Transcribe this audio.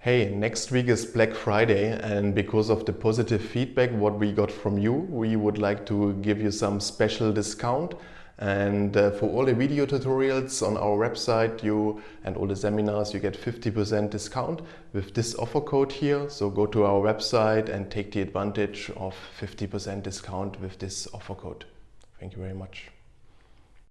Hey, next week is Black Friday and because of the positive feedback what we got from you, we would like to give you some special discount and uh, for all the video tutorials on our website you and all the seminars you get 50% discount with this offer code here. So go to our website and take the advantage of 50% discount with this offer code. Thank you very much.